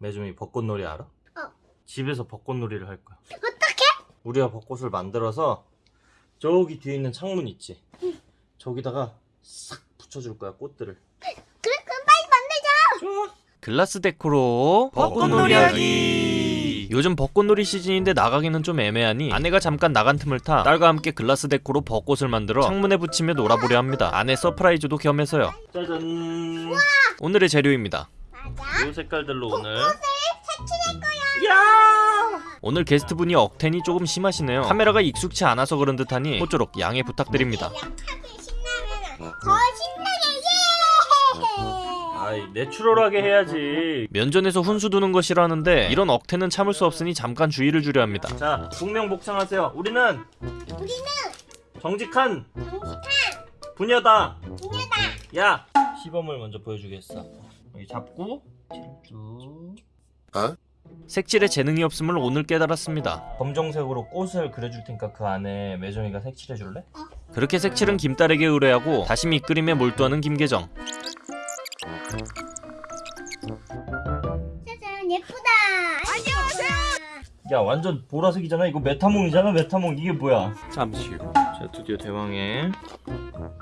매정이 벚꽃놀이 알아? 어. 집에서 벚꽃놀이를 할 거야. 어떡해? 우리가 벚꽃을 만들어서 저기 뒤에 있는 창문 있지? 저기다가 싹 붙여줄 거야 꽃들을. 그래 그럼 빨리 만들자 좋아. glass deco로 벚꽃놀이 하기. 요즘 벚꽃놀이 시즌인데 나가기는 좀 애매하니 아내가 잠깐 나간 틈을 타 딸과 함께 glass deco로 벚꽃을 만들어 창문에 붙이며 놀아보려 합니다 아내 surprise도 겸해서요 짜잔. 오늘의 재료입니다 맞아 이 색깔들로 오늘. 색칠할 거야 야! 오늘 게스트분이 억텐이 조금 심하시네요 카메라가 익숙치 않아서 그런 듯하니 모쪼록 양해 부탁드립니다 더 신나게 예 아이 내추럴하게 해야지. 면전에서 훈수 두는 거 싫어하는데 이런 억텐은 참을 수 없으니 잠깐 주의를 주려 합니다 자, 북명복창하세요. 우리는 우리는 정직한 정직한 부녀다. 부녀다 야, 시범을 먼저 보여주겠어. 여기 잡고 쭉 색칠에 재능이 없음을 오늘 깨달았습니다. 검정색으로 꽃을 그려줄 테니까 그 안에 매정이가 색칠해 줄래? 그렇게 색칠은 김딸에게 의뢰하고 다시 밑그림에 몰두하는 김계정 야, 완전 보라색이잖아. 이거 메타몽이잖아. 메타몽 이게 뭐야? 잠시 후. 자, 드디어 대왕의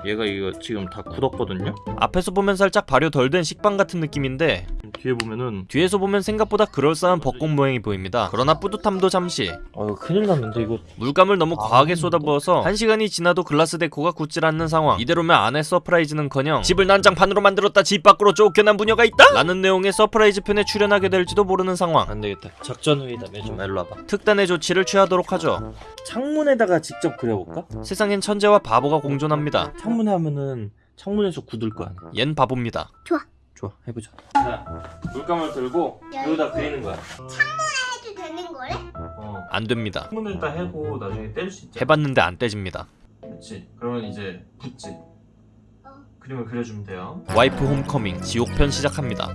얘가 이거 지금 다 굳었거든요. 앞에서 보면 살짝 발효 덜 된 식빵 같은 느낌인데 뒤에 보면은 뒤에서 보면 생각보다 그럴싸한 벚꽃 모양이 보입니다 그러나 뿌듯함도 잠시 어, 큰일 났는데 이거 물감을 너무 아, 과하게 쏟아부어서 한 시간이 지나도 glass deco가 굳질 않는 상황 이대로면 아내 surprise는커녕 집을 난장판으로 만들었다 집 밖으로 쫓겨난 부녀가 있다? 라는 내용의 서프라이즈 편에 출연하게 될지도 모르는 상황 안 되겠다. 작전 회의다. 매정 일로 와봐. 특단의 조치를 취하도록 하죠 창문에다가 직접 그려볼까? 세상엔 천재와 바보가 공존합니다 창문에 하면은 창문에서 굳을 거 아니야. 얜 바보입니다 좋아, 해보자. 자, 물감을 들고 여기다 그리는 거야. 해도 되는 거래? 어. 안 됩니다 창문에다 해고 나중에 뗄 수 있잖아. 해봤는데 안 떼집니다 그렇지. 그러면 이제 붙지. 어. 그림을 그려주면 돼요. 와이프 홈커밍 지옥편 시작합니다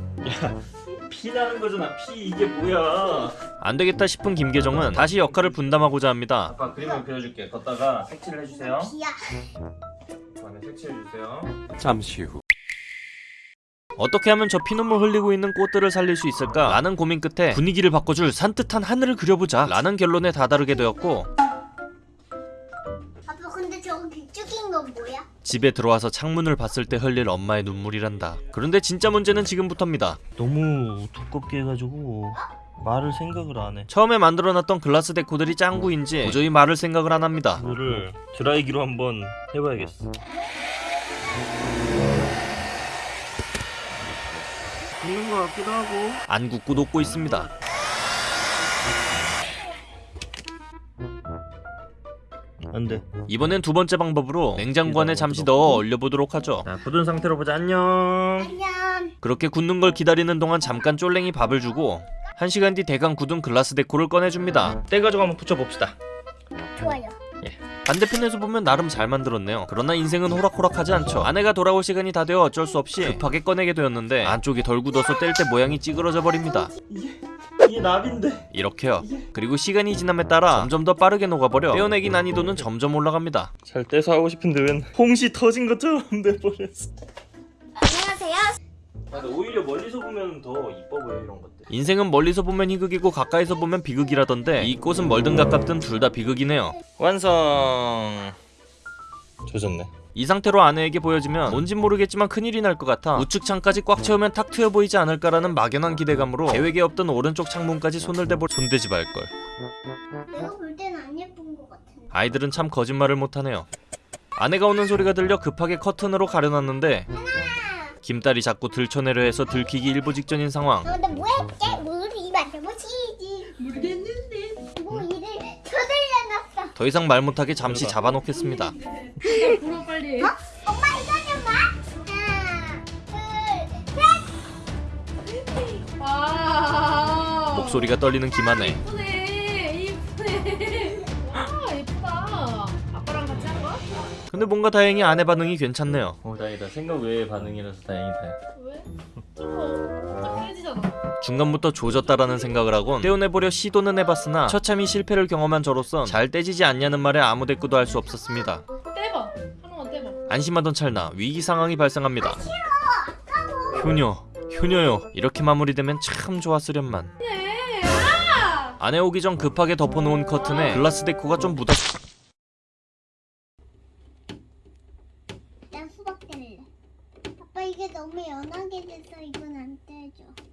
피 나는 거잖아. 피 이게 뭐야? 안되겠다 싶은 김계정은 다시 역할을 분담하고자 합니다 아빠 그림을 그려줄게. 걷다가 색칠을 해주세요. 비야 그다음에 색칠해주세요. 잠시 후. 어떻게 하면 저 피눈물 흘리고 있는 꽃들을 살릴 수 있을까? 라는 고민 끝에 분위기를 바꿔줄 산뜻한 하늘을 그려보자 라는 결론에 다다르게 되었고 아빠 근데 저거 길쭉인 건 뭐야? 집에 들어와서 창문을 봤을 때 흘릴 엄마의 눈물이란다 그런데 진짜 문제는 지금부터입니다 너무 두껍게 해가지고 말을 생각을 안 해. 처음에 만들어놨던 글라스 데코들이 짱구인지 도저히 말을 생각을 안 합니다 이거를 드라이기로 한번 해봐야겠어. 있는 것 같기도 하고. 안 굳고 녹고 있습니다 안 돼. 이번엔 두 번째 방법으로 냉장고 안에 잠시 넣어 얼려보도록 하죠 자, 굳은 상태로 보자. 안녕. 안녕 그렇게 굳는 걸 기다리는 동안 잠깐 쫄랭이 밥을 주고 한 시간 뒤 대강 굳은 글라스 데코를 꺼내줍니다 떼가지고 한번 붙여봅시다. 좋아요 반대편에서 보면 나름 잘 만들었네요. 그러나 인생은 호락호락하지 않죠. 아내가 돌아올 시간이 다 되어 어쩔 수 없이 급하게 꺼내게 되었는데 안쪽이 덜 굳어서 뗄 때 모양이 찌그러져 버립니다. 이게 나비인데. 이렇게요. 그리고 시간이 지남에 따라 점점 더 빠르게 녹아버려 떼어내기 난이도는 점점 올라갑니다. 잘 떼서 하고 싶은데 웬 홍시 터진 것처럼 돼버렸어. 아, 근데 오히려 멀리서 보면 더 이뻐 보여 이런 것들. 인생은 멀리서 보면 희극이고 가까이서 보면 비극이라던데 이 꽃은 멀든 가깝든 둘 다 비극이네요 완성. 조졌네. 이 상태로 아내에게 보여지면 뭔진 모르겠지만 큰일이 날 것 같아 우측 창까지 꽉 채우면 탁 트여 보이지 않을까라는 막연한 기대감으로 계획에 없던 오른쪽 창문까지 손을 대볼 손대지 말걸 내가 볼 땐 안 예쁜 것 같은데 아이들은 참 거짓말을 못하네요 아내가 오는 소리가 들려 급하게 커튼으로 가려놨는데 김딸이 자꾸 들춰내려 해서 들키기 일보 직전인 상황. 너 근데 뭐 했게? 머리 만져보시지? 모르겠는데. 뭐 일을 쳐들려놨어. 더 이상 말 못하게 잠시 잡아놓겠습니다. 불어 빨리. 엄마 이거 좀 봐. 하나, 둘, 셋. 와 목소리가 떨리는 김아내 근데 뭔가 다행히 아내 반응이 괜찮네요. 어 다행이다. 생각 외의 반응이라서 다행이다. 왜? 중간부터 조졌다라는 생각을 하곤 떼어내보려 시도는 해봤으나 처참히 실패를 경험한 저로선 잘 떼지지 않냐는 말에 아무 대꾸도 할 수 없었습니다. 떼봐. 한번 떼봐. 안심하던 찰나 위기 상황이 발생합니다. 아, 싫어! 효녀 효녀요. 이렇게 마무리되면 참 좋았으련만. 예, 아! 아내 오기 전 급하게 덮어놓은 커튼에 글라스 데코가 좀 묻었... 이게 너무 연하게 돼서 이건 안 떼죠.